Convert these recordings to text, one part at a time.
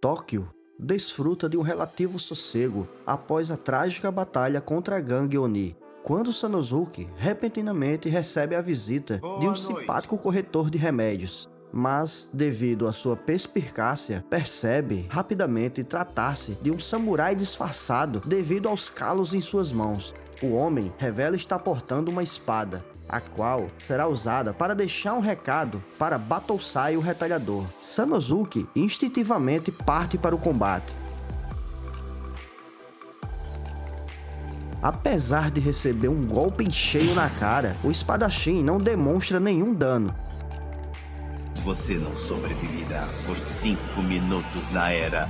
Tóquio desfruta de um relativo sossego após a trágica batalha contra a gangue Oni, quando Sanosuke repentinamente recebe a visita Boa de um noite. simpático corretor de remédios. Mas, devido à sua perspicácia, percebe rapidamente tratar-se de um samurai disfarçado devido aos calos em suas mãos. O homem revela estar portando uma espada, a qual será usada para deixar um recado para Battlesai o retalhador. Sanosuke instintivamente parte para o combate. Apesar de receber um golpe em cheio na cara, o espadachim não demonstra nenhum dano. Você não sobreviverá por cinco minutos na era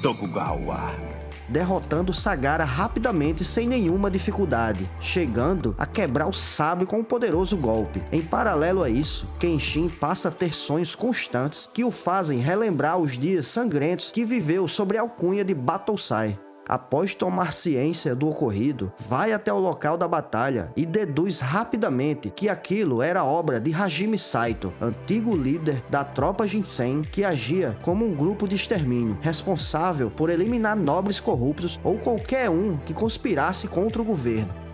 Tokugawa. Derrotando Sagara rapidamente sem nenhuma dificuldade, chegando a quebrar o sabre com um poderoso golpe. Em paralelo a isso, Kenshin passa a ter sonhos constantes que o fazem relembrar os dias sangrentos que viveu sobre a alcunha de Battlesai. Após tomar ciência do ocorrido, vai até o local da batalha e deduz rapidamente que aquilo era obra de Hajime Saito, antigo líder da tropa Jinsen que agia como um grupo de extermínio, responsável por eliminar nobres corruptos ou qualquer um que conspirasse contra o governo.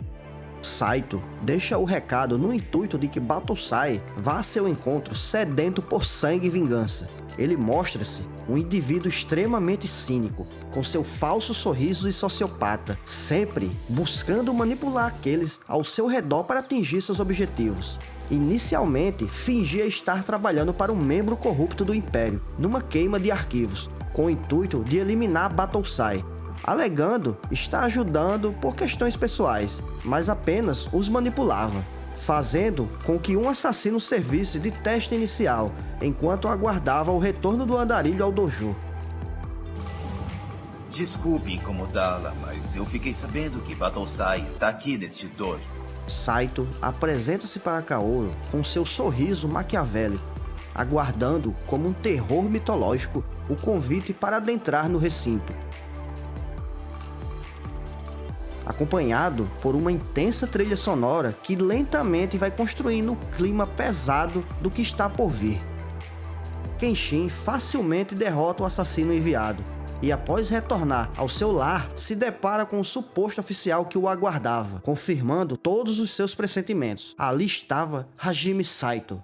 Saito deixa o recado no intuito de que Batosai vá a seu encontro sedento por sangue e vingança. Ele mostra-se um indivíduo extremamente cínico, com seu falso sorriso de sociopata, sempre buscando manipular aqueles ao seu redor para atingir seus objetivos. Inicialmente, fingia estar trabalhando para um membro corrupto do Império, numa queima de arquivos, com o intuito de eliminar Battlesai, alegando estar ajudando por questões pessoais, mas apenas os manipulava, fazendo com que um assassino servisse de teste inicial, enquanto aguardava o retorno do andarilho ao dojo. Desculpe incomodá-la, mas eu fiquei sabendo que Battlesai está aqui neste dojo. Saito apresenta-se para Kaoru com seu sorriso maquiavélico, aguardando como um terror mitológico o convite para adentrar no recinto. Acompanhado por uma intensa trilha sonora que lentamente vai construindo o clima pesado do que está por vir. Kenshin facilmente derrota o assassino enviado, e após retornar ao seu lar, se depara com o suposto oficial que o aguardava, confirmando todos os seus pressentimentos. Ali estava Hajime Saito.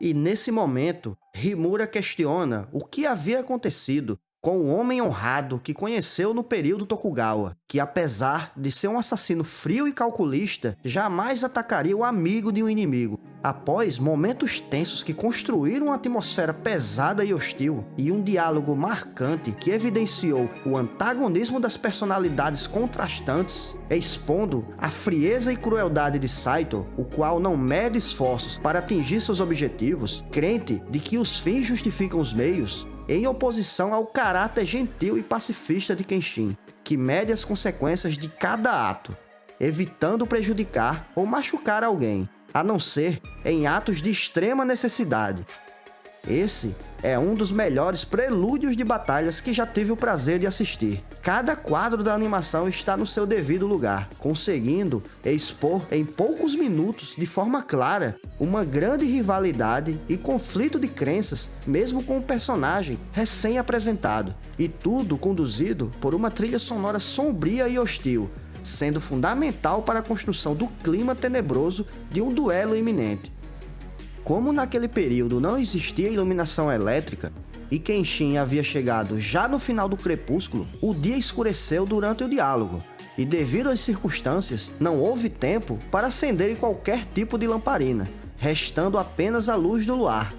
E nesse momento, Rimura questiona o que havia acontecido com o homem honrado que conheceu no período Tokugawa, que apesar de ser um assassino frio e calculista, jamais atacaria o amigo de um inimigo. Após momentos tensos que construíram uma atmosfera pesada e hostil, e um diálogo marcante que evidenciou o antagonismo das personalidades contrastantes, expondo a frieza e crueldade de Saito, o qual não mede esforços para atingir seus objetivos, crente de que os fins justificam os meios, em oposição ao caráter gentil e pacifista de Kenshin, que mede as consequências de cada ato, evitando prejudicar ou machucar alguém, a não ser em atos de extrema necessidade. Esse é um dos melhores prelúdios de batalhas que já tive o prazer de assistir. Cada quadro da animação está no seu devido lugar, conseguindo expor em poucos minutos, de forma clara, uma grande rivalidade e conflito de crenças, mesmo com o personagem recém-apresentado. E tudo conduzido por uma trilha sonora sombria e hostil, sendo fundamental para a construção do clima tenebroso de um duelo iminente. Como naquele período não existia iluminação elétrica e Kenshin havia chegado já no final do crepúsculo, o dia escureceu durante o diálogo, e devido às circunstâncias, não houve tempo para acenderem qualquer tipo de lamparina, restando apenas a luz do luar.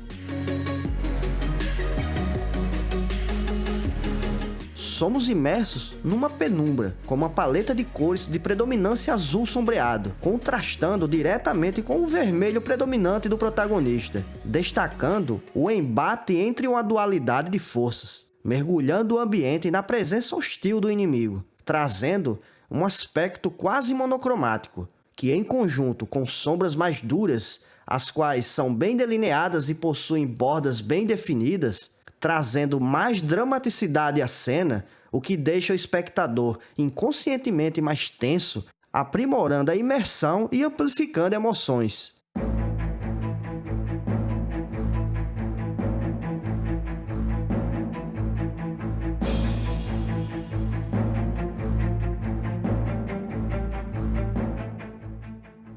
Somos imersos numa penumbra, com uma paleta de cores de predominância azul sombreado, contrastando diretamente com o vermelho predominante do protagonista, destacando o embate entre uma dualidade de forças, mergulhando o ambiente na presença hostil do inimigo, trazendo um aspecto quase monocromático, que em conjunto com sombras mais duras, as quais são bem delineadas e possuem bordas bem definidas, trazendo mais dramaticidade à cena, o que deixa o espectador inconscientemente mais tenso, aprimorando a imersão e amplificando emoções.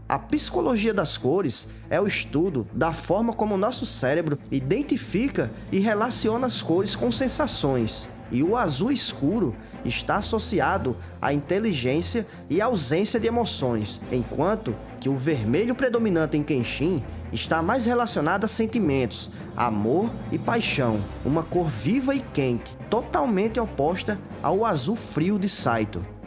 A psicologia das cores é o estudo da forma como o nosso cérebro identifica e relaciona as cores com sensações. E o azul escuro está associado à inteligência e ausência de emoções, enquanto que o vermelho predominante em Kenshin está mais relacionado a sentimentos, amor e paixão, uma cor viva e quente, totalmente oposta ao azul frio de Saito.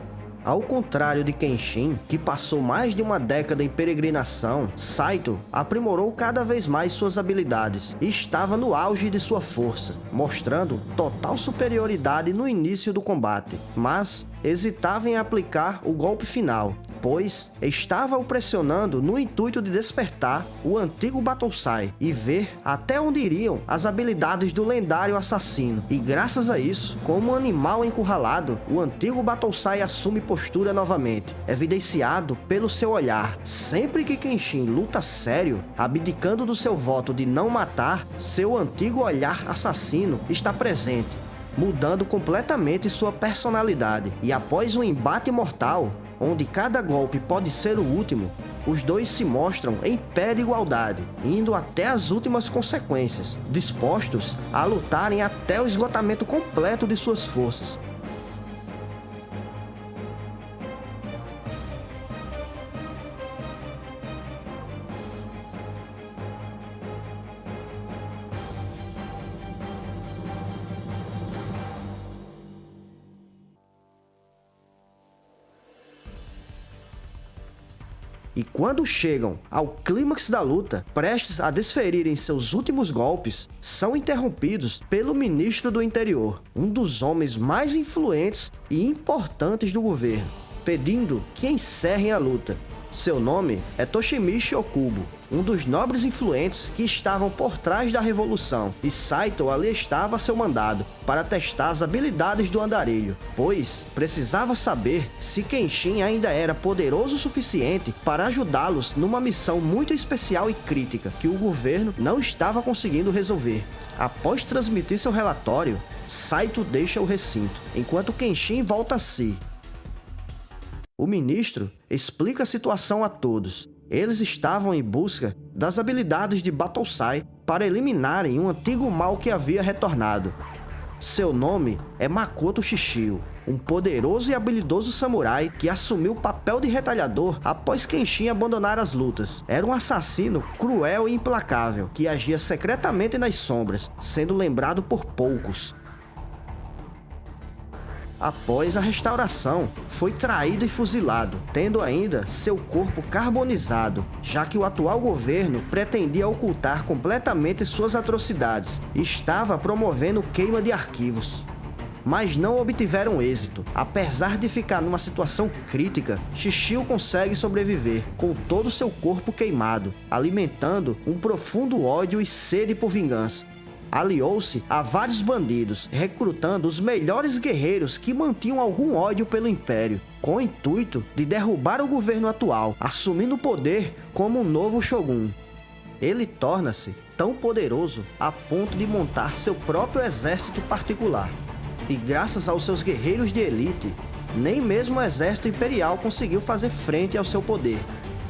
Ao contrário de Kenshin, que passou mais de uma década em peregrinação, Saito aprimorou cada vez mais suas habilidades e estava no auge de sua força, mostrando total superioridade no início do combate, mas hesitava em aplicar o golpe final, pois estava o pressionando no intuito de despertar o antigo Battlesai e ver até onde iriam as habilidades do lendário assassino. E graças a isso, como um animal encurralado, o antigo Battlesai assume postura novamente, evidenciado pelo seu olhar. Sempre que Kenshin luta sério, abdicando do seu voto de não matar, seu antigo olhar assassino está presente mudando completamente sua personalidade. E após um embate mortal, onde cada golpe pode ser o último, os dois se mostram em pé de igualdade, indo até as últimas consequências, dispostos a lutarem até o esgotamento completo de suas forças, E quando chegam ao clímax da luta, prestes a desferirem seus últimos golpes, são interrompidos pelo ministro do interior, um dos homens mais influentes e importantes do governo, pedindo que encerrem a luta. Seu nome é Toshimichi Okubo, um dos nobres influentes que estavam por trás da revolução, e Saito ali estava a seu mandado para testar as habilidades do andarilho, pois precisava saber se Kenshin ainda era poderoso o suficiente para ajudá-los numa missão muito especial e crítica que o governo não estava conseguindo resolver. Após transmitir seu relatório, Saito deixa o recinto, enquanto Kenshin volta a si. O ministro explica a situação a todos eles estavam em busca das habilidades de Battlesai para eliminarem um antigo mal que havia retornado. Seu nome é Makoto Shishio, um poderoso e habilidoso samurai que assumiu o papel de retalhador após Kenshin abandonar as lutas. Era um assassino cruel e implacável, que agia secretamente nas sombras, sendo lembrado por poucos após a restauração, foi traído e fuzilado, tendo ainda seu corpo carbonizado, já que o atual governo pretendia ocultar completamente suas atrocidades e estava promovendo queima de arquivos mas não obtiveram êxito. Apesar de ficar numa situação crítica, Shishio consegue sobreviver, com todo seu corpo queimado, alimentando um profundo ódio e sede por vingança aliou-se a vários bandidos, recrutando os melhores guerreiros que mantinham algum ódio pelo Império, com o intuito de derrubar o governo atual, assumindo o poder como um novo Shogun. Ele torna-se tão poderoso a ponto de montar seu próprio exército particular. E graças aos seus guerreiros de elite, nem mesmo o exército imperial conseguiu fazer frente ao seu poder.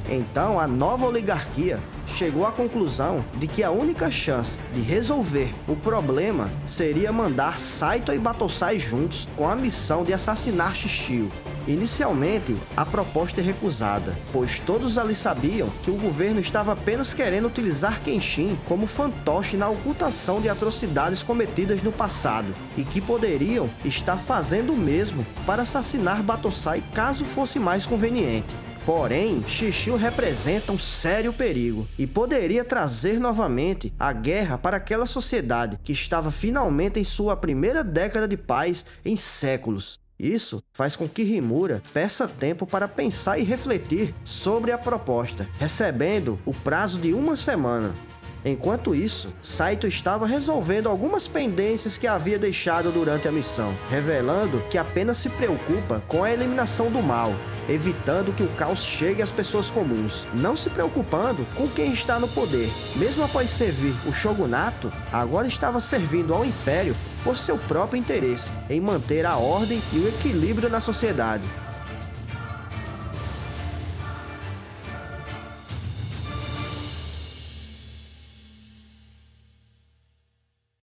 Então, a nova oligarquia chegou à conclusão de que a única chance de resolver o problema seria mandar Saito e Batosai juntos com a missão de assassinar Shishio. Inicialmente, a proposta é recusada, pois todos ali sabiam que o governo estava apenas querendo utilizar Kenshin como fantoche na ocultação de atrocidades cometidas no passado, e que poderiam estar fazendo o mesmo para assassinar Batosai caso fosse mais conveniente. Porém, Xixiu representa um sério perigo e poderia trazer novamente a guerra para aquela sociedade que estava finalmente em sua primeira década de paz em séculos. Isso faz com que Rimura peça tempo para pensar e refletir sobre a proposta, recebendo o prazo de uma semana. Enquanto isso, Saito estava resolvendo algumas pendências que havia deixado durante a missão, revelando que apenas se preocupa com a eliminação do mal, evitando que o caos chegue às pessoas comuns, não se preocupando com quem está no poder. Mesmo após servir o shogunato, agora estava servindo ao império por seu próprio interesse em manter a ordem e o equilíbrio na sociedade.